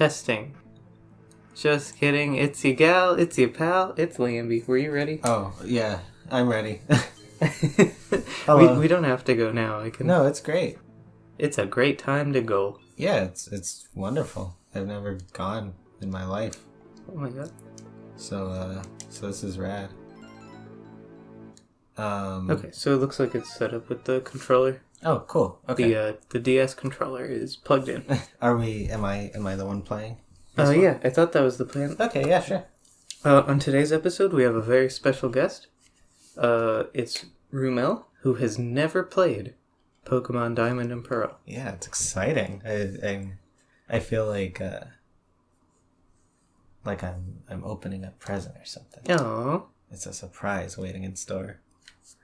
Testing. Just kidding. It's your gal. It's your pal. It's Lambie. Were you ready? Oh, yeah, I'm ready. we, we don't have to go now. I can. no, it's great. It's a great time to go. Yeah, it's it's wonderful. I've never gone in my life. Oh my god. So uh so this is rad. Um Okay, so it looks like it's set up with the controller. Oh, cool. Okay. The uh, the DS controller is plugged in. Are we am I am I the one playing? Oh one? yeah, I thought that was the plan. Okay, yeah, sure. Uh, on today's episode, we have a very special guest. Uh, it's Rumel, who has never played Pokemon Diamond and Pearl. Yeah, it's exciting. I I, I feel like uh like I'm I'm opening a present or something. Oh. It's a surprise waiting in store.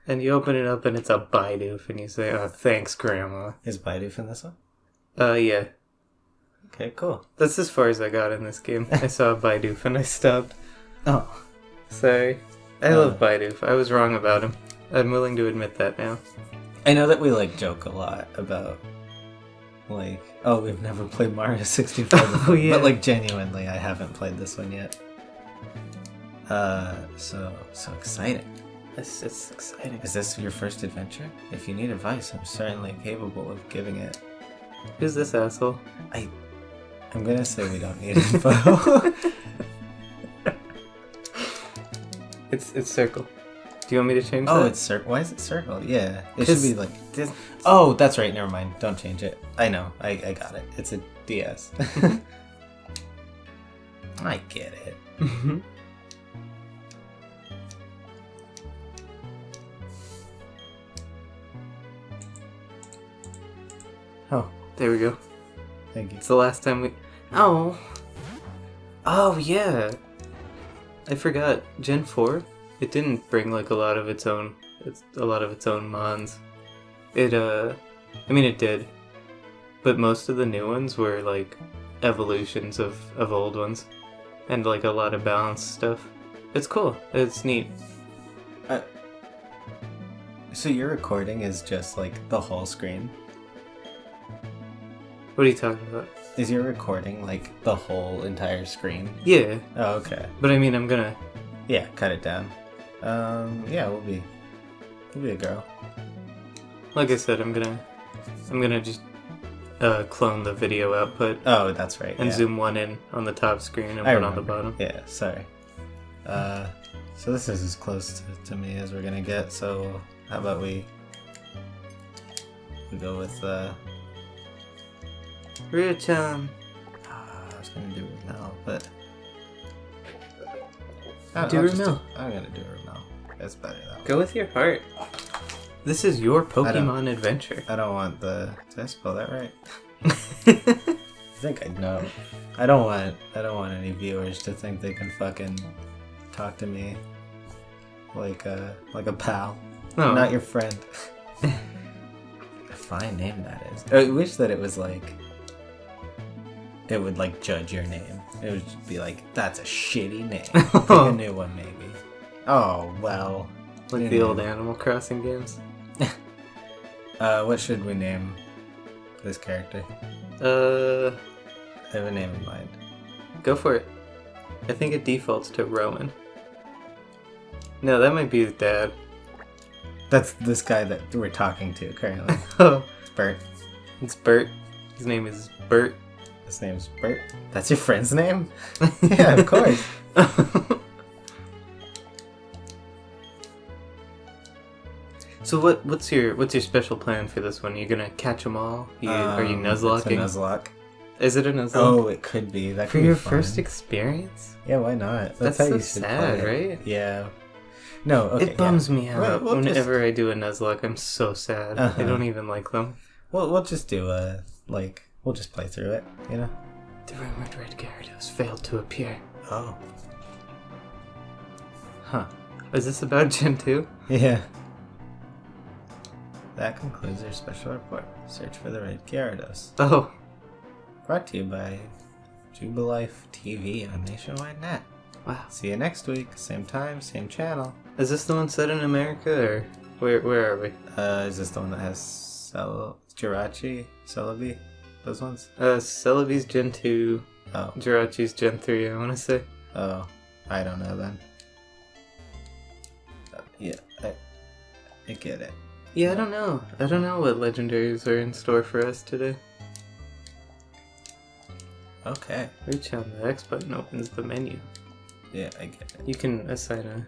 And you open it up and it's a Bidoof, and you say, "Oh, thanks, Grandma." Is Bidoof in this one? Uh, yeah, Okay, cool. that's as far as I got in this game. I saw a Bidoof and I stopped. Oh. Sorry, I Uh. love Bidoof. I was wrong about him. I'm willing to admit that now. I know that we like joke a lot about like oh we've never played Mario 64 Oh, yeah. but like genuinely I haven't played this one yet. Uh so so exciting. It's it's exciting. Is this your first adventure? If you need advice, I'm certainly capable of giving it. Who's this asshole? I... I'm gonna say we don't need info. It's it's circle. Do you want me to change oh, that? it's circle. Why is it circle? Yeah, it should be like. this- Oh, that's right. Never mind. Don't change it. I know. I, I got it. It's a DS. I get it. Oh, there we go. thank you. It's the last time we. Oh. Oh yeah. I forgot. Gen four. It didn't bring like a lot of its own. It's a lot of its own mons. It uh. I mean it did. But most of the new ones were like evolutions of of old ones, and like a lot of balanced stuff. It's cool. It's neat. Uh, So your recording is just like the whole screen? What are you talking about? Is your recording like the whole entire screen? Yeah, Oh, okay. but I mean I'm gonna. Yeah, cut it down. Um, yeah, we'll be, we'll be a girl. Like I said, I'm gonna. I'm gonna just uh, clone the video output Oh, that's right. and yeah. zoom one in on the top screen and I one on the bottom. Yeah, sorry. Uh, so this is as close to, to me as we're gonna get. So how about we we go with uh, Ryu-chan. Ah, I was gonna do Ramel, but I'll- Do I'll just Ramel. I'm gonna do Ramel. That's better though. Go with your heart. This is your Pokemon adventure. I don't want the. Did I spell that right? I think I know. I don't want. I don't want any viewers to think they can fucking talk to me like a like a pal, no, not your friend. a fine name that is. I wish that it was like. It would like judge your name. It would just be like, that's a shitty name. Pick a new one, maybe. Oh well. like the old. Animal Crossing games. Uh, what should we name this character? Uh, I have a name in mind. go for it. I think it defaults to Rowan. No, that might be his dad. That's this guy that we're talking to currently. Oh, Bert. it's Bert. His name is Bert. His name's Bert. That's your friend's name? yeah, of course. so what? What's your what's your special plan for this one? You gonna catch them all? You, are you Um, nuzlocking? It's a nuzlocke. Is it a nuzlocke? Oh, it could be. That for could be your first experience? Yeah, why not? That's how so you should sad, play right? Yeah. No, okay. it bums me out Well, we'll just- whenever I do a Nuzlocke. I'm so sad. Uh-huh. I don't even like them. Yeah. We'll, we'll just do a, like, we'll just play through it, you know? The rumored Red Gyarados failed to appear. Oh. Huh. Is this about Gen 2? Yeah. That concludes our special report. Search for the Red Gyarados. Oh, Brought to you by Jubilife TV on Nationwide Net. wow. See you next week, same time, same channel. Is this the one set in America or where? Where are we? Uh, is this the one that has Cel- Jirachi? Celebi? Those ones? Uh, Celebi's Gen 2, Oh, Jirachi's Gen 3, I want to say. oh, I don't know then. Uh, yeah, I, I get it. Yeah, I don't know. I don't know what legendaries are in store for us today. Okay. Reach on the X button opens the menu. Yeah, I get it. You can assign a.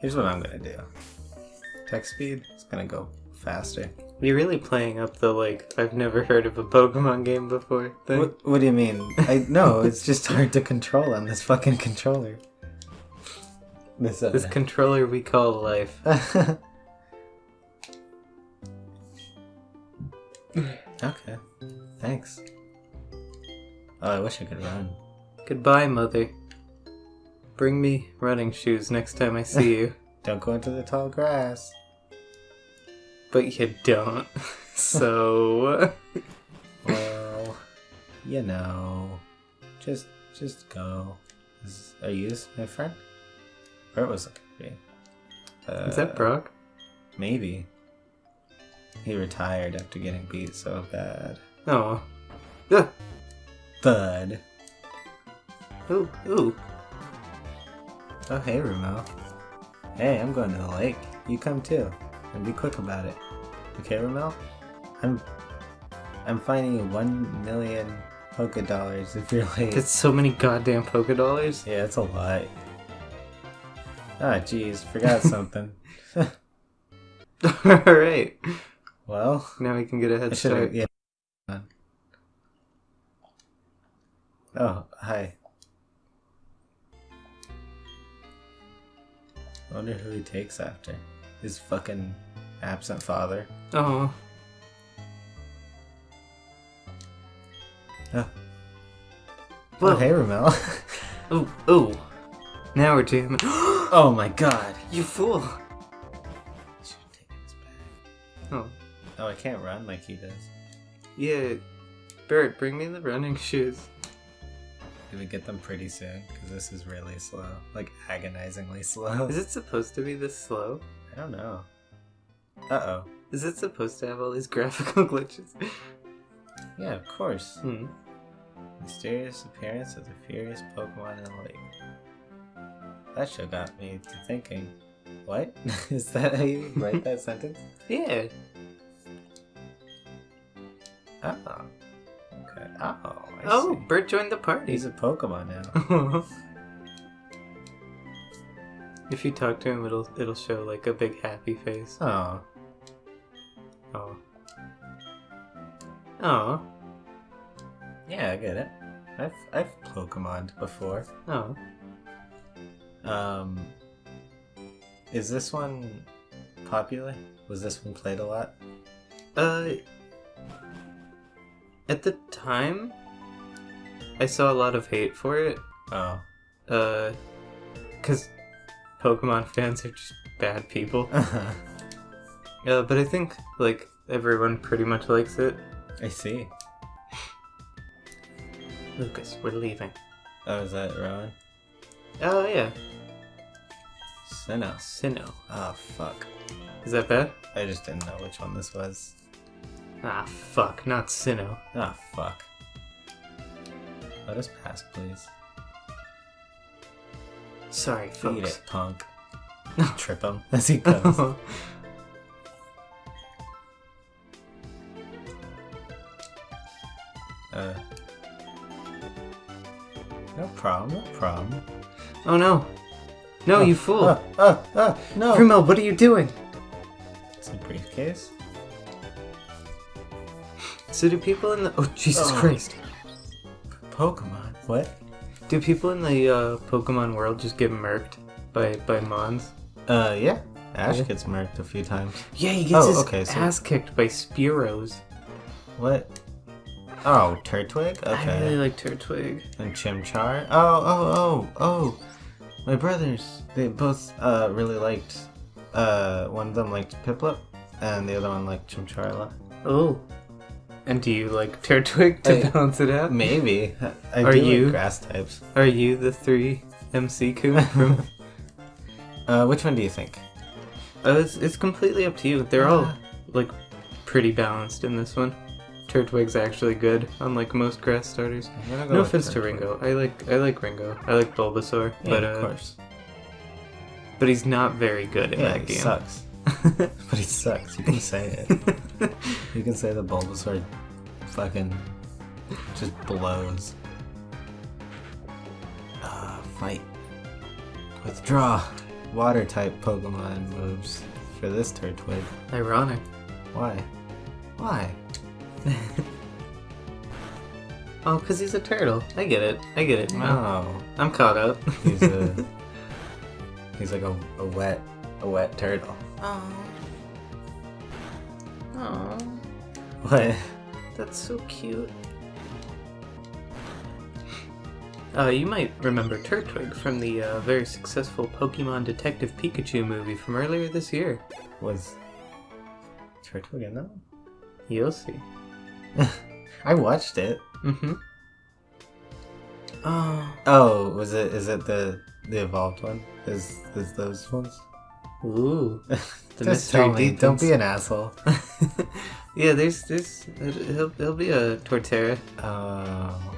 Here's what I'm gonna do. Text speed is gonna go faster. You're really playing up the like I've never heard of a Pokemon game before thing. What, what do you mean? I no, it's just hard to control on this fucking controller. This, uh, This controller we call life. okay. Thanks. Oh, I wish I could run. Goodbye, mother. Bring me running shoes next time I see you. Don't go into the tall grass. But you don't. so. Well, you know, just just go. Is, are you my friend? Or it was looking to be. Uh, Is that Brock? Maybe. He retired after getting beat so bad. Oh. Ah. Thud. Ooh, ooh. Oh, hey, Rumo. Hey, I'm going to the lake. You come too. And be quick about it. Okay, Ramel? I'm I'm finding one million polka dollars if you're late. That's so many goddamn Poké Dollars. Yeah, it's a lot. Ah, jeez, forgot something. Alright. well, Now we can get a head I should have. start. Yeah. Oh, hi. I wonder who he takes after. His fucking absent father. Uh-huh. Oh. Oh, Whoa. oh hey, Ramel. oh, ooh. Now we're jamming. oh my god. you fool. Should take his bag. Oh. Oh, I can't run like he does. Yeah. Bert, bring me the running shoes. Do we get them pretty soon? Because this is really slow. Like, agonizingly slow. Is it supposed to be this slow? I don't know. Uh oh. Is it supposed to have all these graphical glitches? Yeah, of course. Hmm. Mysterious appearance of the furious Pokemon in the lake. That show got me to thinking. What? Is that how you write that sentence? Yeah. Uh oh. Okay. Uh oh, I oh, see. Bert joined the party. He's a Pokemon now. If you talk to him, it'll it'll show like a big happy face. Oh. Oh. Oh. Yeah, I get it. I've I've Pokemoned before. Oh. Um, is this one popular? Was this one played a lot? Uh. At the time, I saw a lot of hate for it. Oh. Uh, cause Pokemon fans are just bad people. Uh, but I think like everyone pretty much likes it. I see. Lucas, we're leaving. Oh, is that Rowan? Oh yeah, Sinnoh. Sinnoh. Oh, fuck. Is that bad? I just didn't know which one this was. Ah, fuck, not Sinnoh. Ah, fuck. Let us pass, please. Sorry, Eat folks. it, punk. Trip him as he goes. uh. No problem, no problem. oh no. No, you fool. Ah, ah, ah, no! Primo, what are you doing? It's a briefcase. So do people in the Oh Jesus Oh. Christ. Pokemon. What? Do people in the uh, Pokemon world just get murked by by Mons? Uh, yeah. Ash Yeah. gets murked a few times. Yeah, he gets Oh, his okay, so- ass kicked by Spearows. What? Oh, Turtwig? Okay. I really like Turtwig. And Chimchar? Oh, oh, oh, oh! My brothers, they both uh, really liked. Uh, one of them liked Piplup, and the other one liked Chimchar a lot. Oh. And do you like Turtwig to I- balance it out? Maybe. I Are do you- like grass types. Are you the three MC Coon from? Uh, which one do you think? uh, it's, it's completely up to you. They're all Uh. like pretty balanced in this one. Turtwig's actually good, unlike most grass starters. Go No with offense to Ringo. I like I like Ringo. I like Bulbasaur, Yeah, but of uh, course. but he's not very good in Yeah, that he game. sucks. But it sucks. You can say it. You can say the Bulbasaur fucking just blows. Uh, fight. Withdraw. Water type Pokemon moves for this Turtwig. Ironic. Why? Why? Oh, because he's a turtle. I get it. I get it. No. I'm caught up. He's a he's like a, a wet a wet turtle. Oh. Oh. What? That's so cute. Uh, you might remember Turtwig from the uh, very successful Pokemon Detective Pikachu movie from earlier this year. Was Turtwig in that? one? You'll see. I watched it. Mm-hmm. Oh. Oh, was it? Is it the the evolved one? Is is those ones? Ooh. The Just mystery. Don't be an asshole. yeah, there's there's he'll he'll be a Torterra. Oh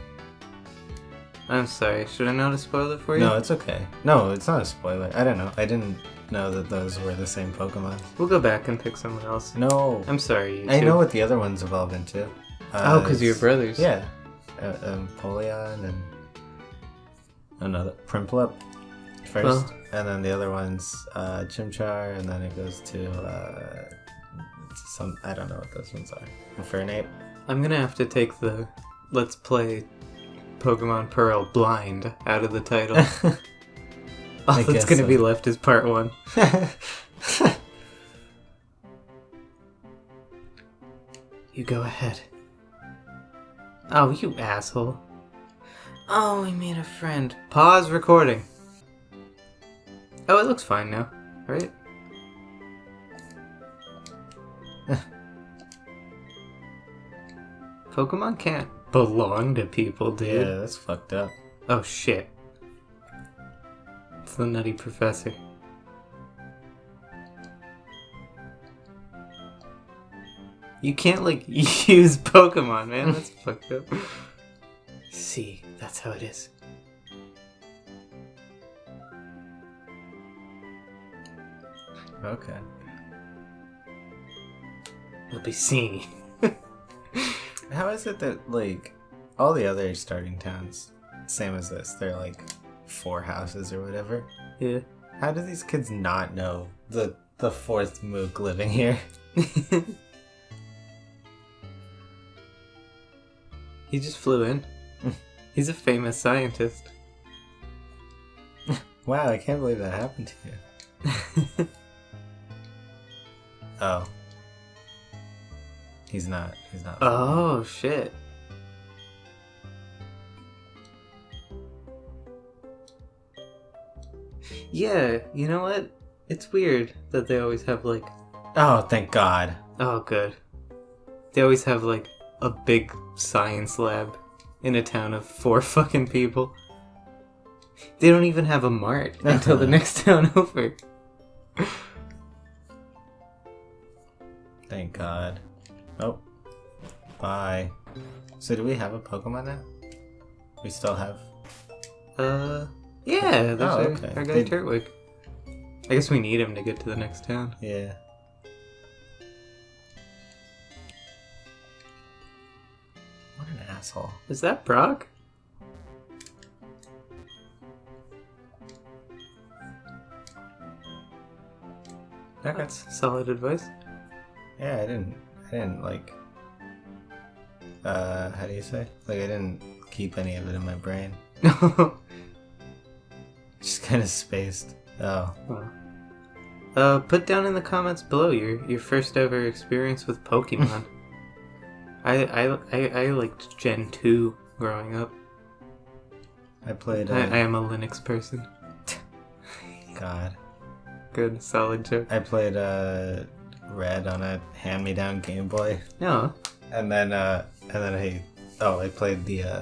I'm sorry. Should I not spoiled it for you? no, it's okay. No, it's not a spoiler. I don't know. I didn't know that those were the same Pokemon. We'll go back and pick someone else. No, I'm sorry. You I know what the other ones evolve into. Oh, Uh, because you're brothers. Yeah, uh, um, Polion and another Prinplup first, Well- and then the other one's uh, Chimchar, and then it goes to uh, some I don't know what those ones are. Infernape. I'm gonna have to take the let's play Pokemon Pearl blind out of the title. All I that's gonna so. be left is part one. You go ahead. Oh, you asshole. Oh, we made a friend. Pause recording. Oh, it looks fine now, right? Pokemon can't belong to people, dude. yeah, that's fucked up. Oh shit. It's the Nutty Professor. You can't, like, use Pokemon, man. That's fucked up. See, that's how it is. Okay. You'll be seeing. How is it that like all the other starting towns, same as this, they're like four houses or whatever? Yeah. How do these kids not know the the fourth Mook living here? he just flew in. He's a famous scientist. Wow, I can't believe that happened to you. Oh. He's not. He's not. oh, shit. Yeah, you know what? It's weird that they always have like Oh, thank God. Oh, good. They always have like a big science lab in a town of four fucking people. They don't even have a mart until the next town over. Thank God. Oh. Bye. So do we have a Pokemon now? We still have. Uh, yeah, there's Oh, our, okay. our guy Did- Turtwig. I guess we need him to get to the next town. Yeah. What an asshole. Is that Brock? That's solid advice. Yeah, I didn't. I didn't like. Uh, how do you say? Like, I didn't keep any of it in my brain. Just kind of spaced. Oh. Well, uh, put down in the comments below your your first ever experience with Pokemon. I, I I I liked Gen two growing up. I played. Uh, I, I am a Linux person. God. Good, solid joke. I played uh, Red on a hand-me-down Game Boy, No, and then uh, and then I oh I played the uh,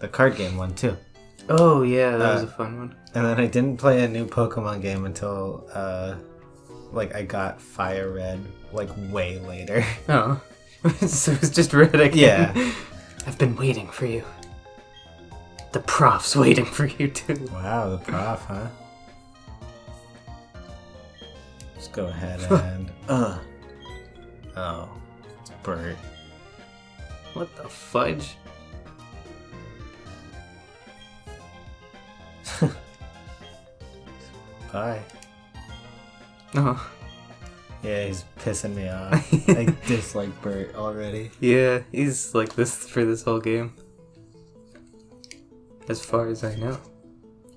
the card game one too, oh yeah, that was Uh, a fun one. and then I didn't play a new Pokemon game until uh, like I got Fire Red like way later. Oh, so it's just red again. Yeah. I've been waiting for you. The prof's waiting for you too. Wow, the prof, huh? Let's go ahead and. uh. Oh, it's Bert. What the fudge? Bye. Oh, Yeah, he's pissing me off. I dislike Bert already. yeah, he's like this for this whole game. As far as I know.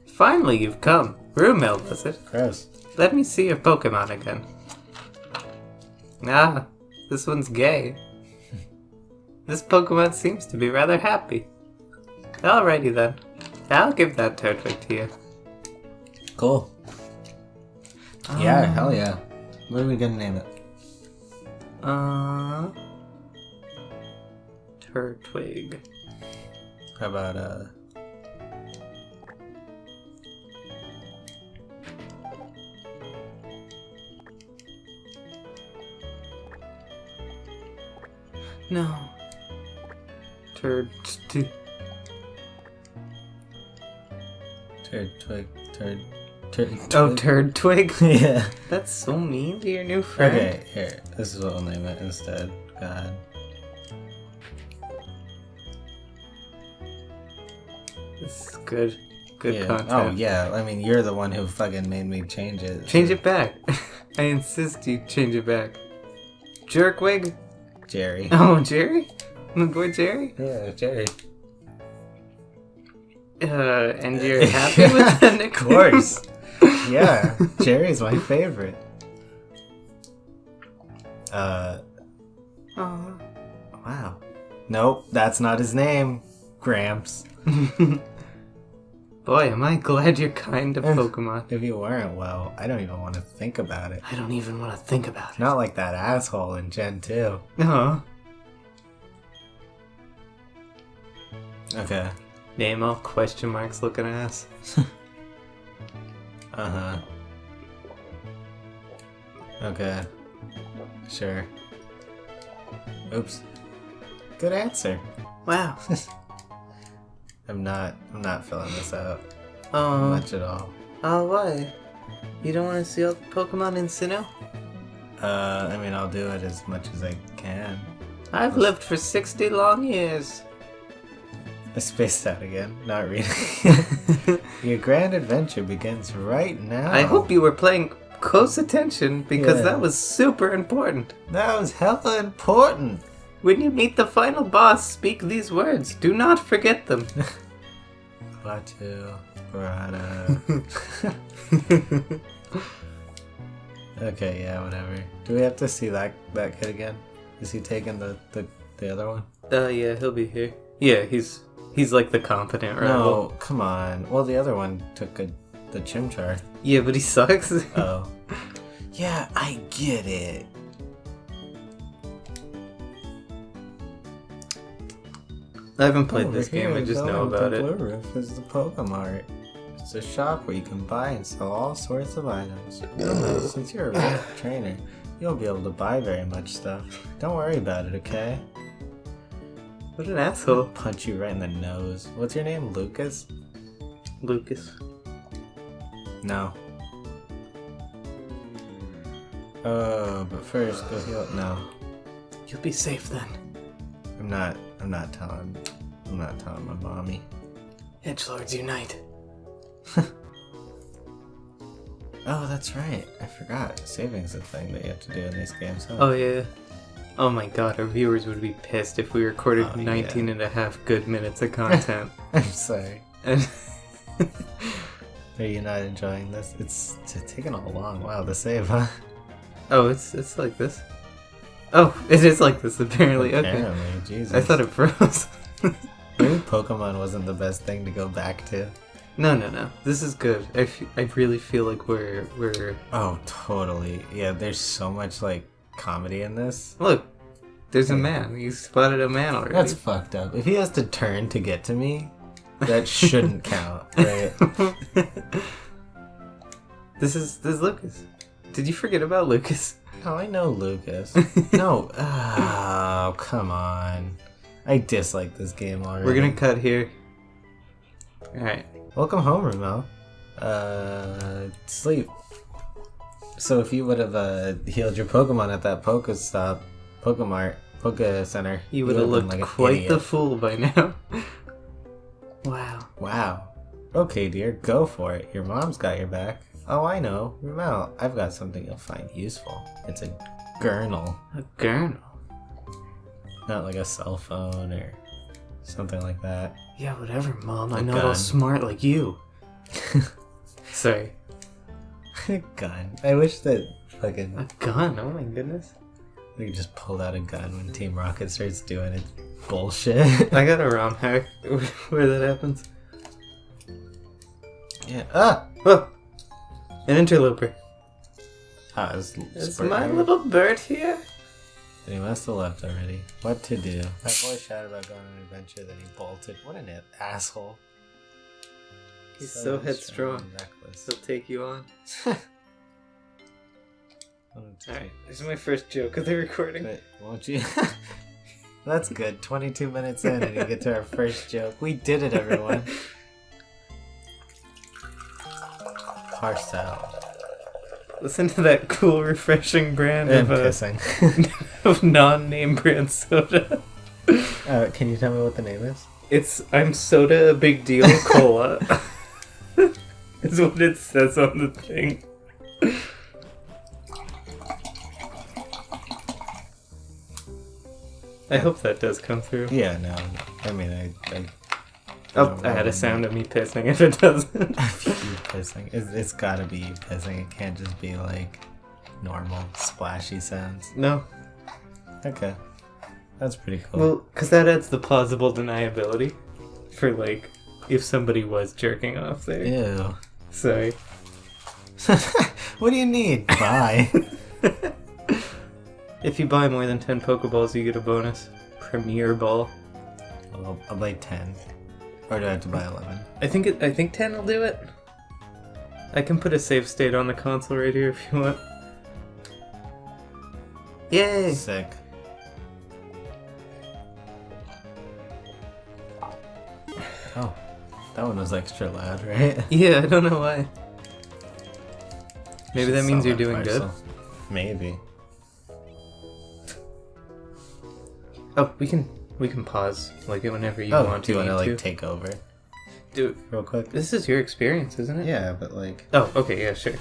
Finally, you've come. Rumel, was it? Gross. Let me see your Pokemon again. Ah, this one's gay. this Pokemon seems to be rather happy. Alrighty then. I'll give that Turtwig to you. Cool. Yeah, Um, hell yeah. What are we gonna name it? Uh. Turtwig. How about, uh. No. Turd. T- Turd, twig, turd, turd. oh. Turd Twig? yeah. That's so mean to your new friend. Okay, here. This is what we'll name it instead. God. This is good. Good yeah. content. Oh, yeah. I mean, you're the one who fucking made me change it. Change it back. I insist you change it back. Jerkwig? Jerry. Oh, Jerry? My boy Jerry? Yeah, Jerry. Uh, and you're happy with the Of course. yeah, Jerry's my favorite. Uh, Aw. wow. Nope, that's not his name. Gramps. Boy, am I glad you're kind to Pokemon. If you weren't, well, I don't even want to think about it. I don't even want to think about it. Not like that asshole in Gen 2. No. Okay. Name all question marks looking ass. Uh huh. Okay. Sure. Oops. Good answer. Wow. I'm not. I'm not filling this out Oh, much at all. oh, why? You don't want to see all the Pokemon in Sinnoh? Uh, I mean, I'll do it as much as I can. I've lived for 60 long years. I spaced out again. Not really. Your grand adventure begins right now. I hope you were playing close attention because Yeah. that was super important. That was hella important. When you meet the final boss, speak these words. Do not forget them. Batu, Barada. okay, yeah, whatever. Do we have to see that that kid again? Is he taking the the, the other one? uh, yeah, he'll be here. Yeah, he's he's like the competent rival. No, come on. Well, the other one took a, the Chimchar. Yeah, but he sucks. Oh. yeah, I get it. I haven't played Over this game. I just know about to it. Blue Roof is the Pokemart. It's a shop where you can buy and sell all sorts of items. Well, Since you're a real trainer, you won't be able to buy very much stuff. Don't worry about it, okay? What an asshole, Punch you right in the nose. What's your name, Lucas? Lucas. No. Oh, but first, go heal. No, You'll be safe then. I'm not. I'm not telling. I'm not telling my mommy. Edgelords unite. Oh, that's right. I forgot. Saving's a thing that you have to do in these games. Huh? Oh yeah. Oh my god, our viewers would be pissed if we recorded Oh, 19 and a half good minutes of content. I'm sorry. and Are you not enjoying this? It's, it's taking a long while to save, huh? Oh, it's it's like this. Oh, it is like this apparently. Okay. Apparently, Jesus. I thought it froze. maybe Pokemon wasn't the best thing to go back to. no, no, no. This is good. I, f- I really feel like we're we're Oh, totally. Yeah, there's so much like comedy in this. look. There's a man. You spotted a man already. That's fucked up. If he has to turn to get to me, that shouldn't count, right? this is this is Lucas. Did you forget about Lucas? No, I know Lucas. no. Oh, come on. I dislike this game already. We're gonna cut here. Alright. Welcome home, Ramel. Uh, sleep. So if you would have uh, healed your Pokemon at that Pokestop, Pokemart, Poke Center, You would have looked an quite the fool by now. wow. Wow. Okay, dear, go for it. Your mom's got your back. Oh, I know. Ramel, I've got something you'll find useful. It's a gurnal. A girl. Not like a cell phone or something like that. Yeah, whatever, Mom. I'm A not all smart like you. Sorry. gun. I wish that fucking A gun? Oh my goodness. we just pulled out a gun when Team Rocket starts doing its bullshit. I got a ROM hack where that happens. yeah. Ah! Oh! An interloper. Ah, it's, Is my little bird here? He must have left already. What to do? That boy shouted about going on an adventure, then he bolted. What an asshole. He's so headstrong. and Reckless. He'll take you on. Alright, this is my first joke of the recording. Wait, won't you? That's good. 22 minutes in, and you get to our first joke. We did it, everyone. Parcel. Listen to that cool, refreshing brand And of, uh, pissing. of non-name brand soda. uh, can you tell me what the name is? It's I'm soda a big deal cola. is what it says on the thing. I hope that does come through. Yeah, no. I mean, I. I Oh, I had a sound of me pissing if it doesn't. you pissing. It's, it's gotta be you pissing. It can't just be like normal splashy sounds. no. Okay. That's pretty cool. Well, because that adds the plausible deniability for like if somebody was jerking off there. Ew. Sorry. what do you need? Bye. If you buy more than 10 Pokeballs, you get a bonus. Premier Ball. I'll, I'll buy 10. Or do I have to buy 11? I think it, I think 10 will do it. I can put a save state on the console right here if you want. Yay! Sick. Oh, that one was extra loud, right? Yeah, I don't know why. Maybe that means you're doing good. Maybe. Oh, we can we can pause like it whenever you oh, want do to. you want to like take over Do it real quick? this is your experience, isn't it? Yeah, but like, Oh, okay, yeah, sure.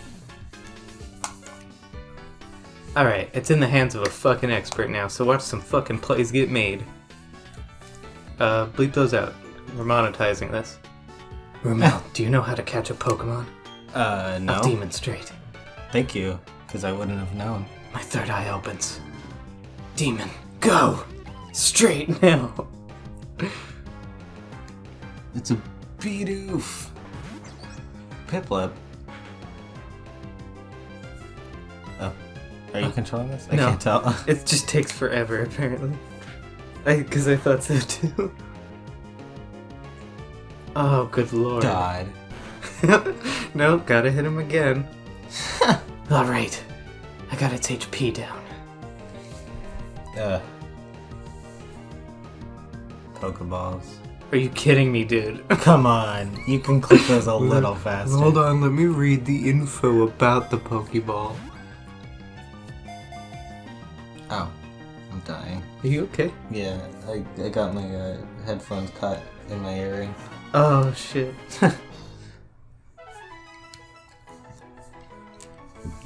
Alright, it's in the hands of a fucking expert now, so watch some fucking plays get made. Uh, bleep those out. We're monetizing this. Ramel, do you know how to catch a Pokemon? uh, no. I'll demonstrate. Thank you, because I wouldn't have known. My third eye opens. Demon, go! Straight now! It's a Bidoof. Piplup. Oh, are you Uh, controlling this? I no. can't tell. It just takes forever, apparently. I, cause I thought so too. Oh, good lord. Died. no, gotta hit him again. Alright, I got its HP down. Uh. Pokeballs. Are you kidding me, dude? Come on, you can click those a little faster. Hold on, let me read the info about the Pokeball. Oh, I'm dying. Are you okay? Yeah, I, I got my uh, headphones caught in my earring. Oh, shit.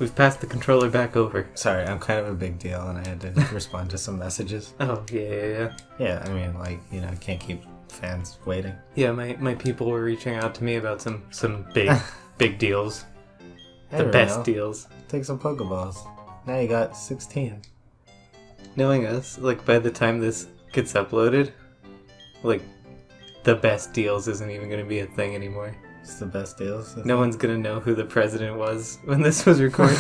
We've passed the controller back over. Sorry, I'm kind of a big deal, and I had to respond to some messages. Oh, yeah, yeah, yeah. Yeah, I mean, like you know, I can't keep fans waiting. Yeah, my, my people were reaching out to me about some, some big, big deals. The best Romeo, deals. Take some Pokeballs. Now you got 16. Knowing us, like by the time this gets uploaded, like the best deals isn't even going to be a thing anymore. It's the best deals. No one's going to know who the president was when this was recorded.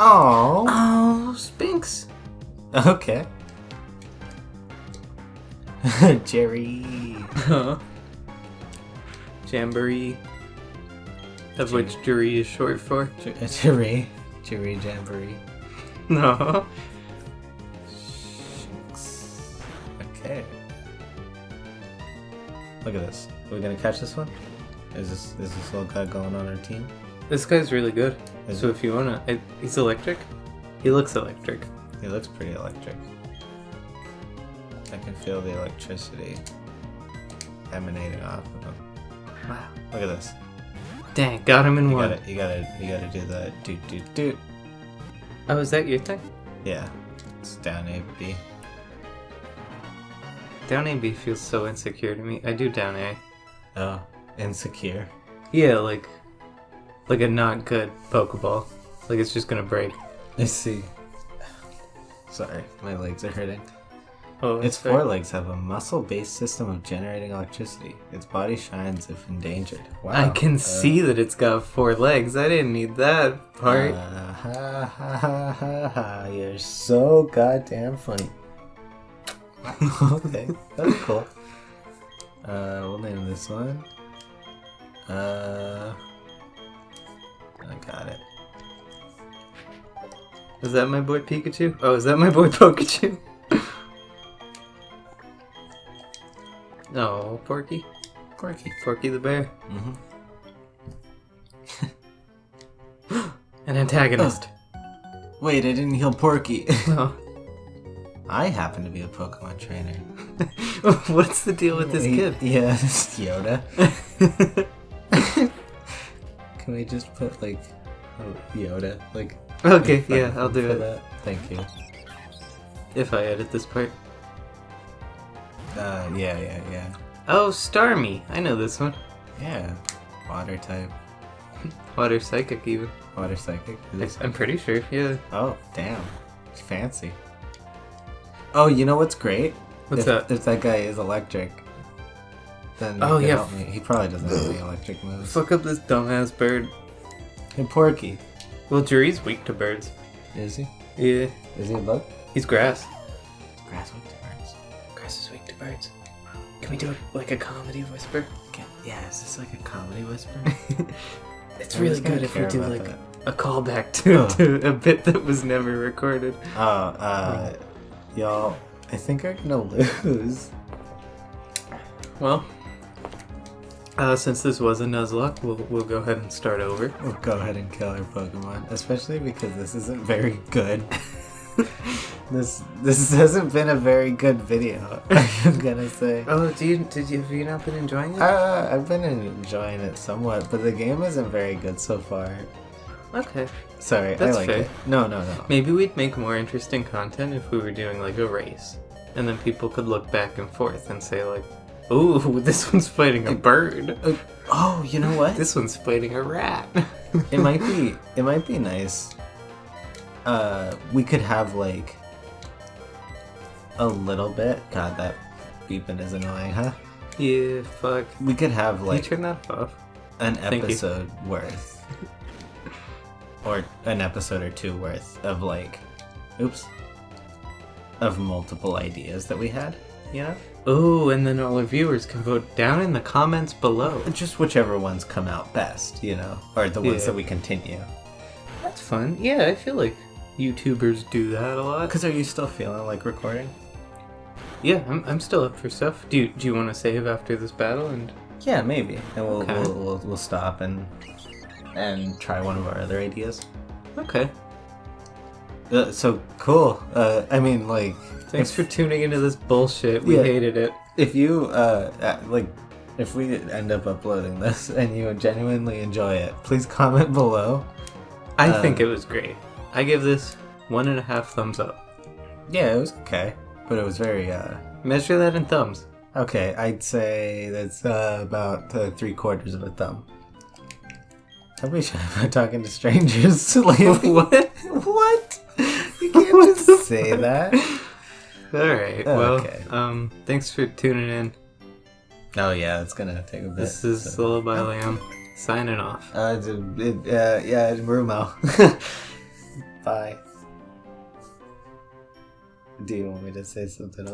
Oh. oh, Shinx. Okay. Jerry. Huh. Jamboree. of which Juri is short for. Jury. Jury Jamboree. No. Look at this. Are we gonna catch this one? Is this is this little guy going on our team? This guy's really good. Is So if you wanna, I, he's electric. He looks electric. He looks pretty electric. I can feel the electricity emanating off of him. Wow. Look at this. Dang, got him in You one. gotta, you gotta, you gotta do the doot doot doot. Oh, is that your thing? Yeah, it's down A B. Down A B feels so insecure to me. I do down A. Oh, insecure. Yeah, like, like a not good Pokeball. Like it's just gonna break. I see. Sorry, my legs are hurting. Oh, Its fair. forelegs have a muscle-based system of generating electricity. Its body shines if endangered. Wow. I can uh, see that it's got four legs. I didn't need that part. Uh, ha, ha, ha, ha, ha. You're so goddamn funny. Okay, that's cool. Uh, we'll name this one. Uh, I got it. is that my boy Pikachu? Oh, is that my boy Pikachu? no, Porky. Porky. Porky the bear. Mm-hmm. An antagonist. Wait, I didn't heal Porky. Oh. I happen to be a Pokemon trainer. What's the deal with this He- kid? Yeah, it's Yoda. Can we just put like oh, Yoda? Like okay, yeah, I'll do it. that? Thank you. If I edit this part. Uh, yeah, yeah, yeah, Oh, Starmie. I know this one. yeah. Water type, Water Psychic, even. water psychic. I'm pretty sure, yeah. Oh, damn, it's fancy. Oh, you know what's great? What's if, that? If that guy is electric, then Oh, he yeah. He probably doesn't have any electric moves. Fuck up this dumbass bird. Hey, Porky, Well, Juri's weak to birds. is he? Yeah. Is he a bug? He's grass. Grass with birds. Grass is weak to birds. Can we do it like a comedy whisper? Okay. Yeah, is this like a comedy whisper? It's I'm really good if we do like that. a callback to, Oh. to a bit that was never recorded. Oh, uh, y'all, I think I'm gonna lose. Well, uh, since this was a Nuzlocke, we'll, we'll go ahead and start over. We'll go ahead and kill our Pokemon, especially because this isn't very good. this this hasn't been a very good video. I'm gonna say. Oh, do you, did you, have you not been enjoying it? Uh, I've been enjoying it somewhat, but the game isn't very good so far. Okay. Sorry, That's I like fair. it. No, no, no. Maybe we'd make more interesting content if we were doing like a race. And then people could look back and forth and say like, ooh, this one's fighting a bird. Uh, oh, you know what? This one's fighting a rat. it might be it might be nice uh we could have like a little bit god that beeping is annoying huh yeah, fuck. we could have Can you like turn that off? an Thank you. episode worth or an episode or two worth of like oops of multiple ideas that we had you know Oh, and then all our viewers can vote down in the comments below. just whichever ones come out best you know or the ones Yeah. that we continue That's fun. Yeah, I feel like YouTubers do that a lot. because are you still feeling like recording Yeah, I'm, I'm still up for stuff. Do you, do you want to save after this battle? And Yeah, maybe, and we'll Okay. we'll, we'll we'll stop and and try one of our other ideas. okay, Uh, so cool. Uh, I mean, like, thanks for tuning into this bullshit. We Yeah. hated it. if you uh, uh like if we end up uploading this and you genuinely enjoy it, please comment below. I Uh, think it was great. I give this one and a half thumbs up. Yeah, it was okay, but it was very uh Measure that in thumbs. okay. I'd say that's uh, about uh, three quarters of a thumb. Probably should have been talking to strangers lately. what? what? You can't What just say fuck? that. All right. Oh, well, okay. um, thanks for tuning in. Oh yeah, it's gonna take a bit. This is so- Lullaby Lamb signing off. Uh, it's a- it, uh, yeah, it's Brumo. Bye. Do you want me to say something else?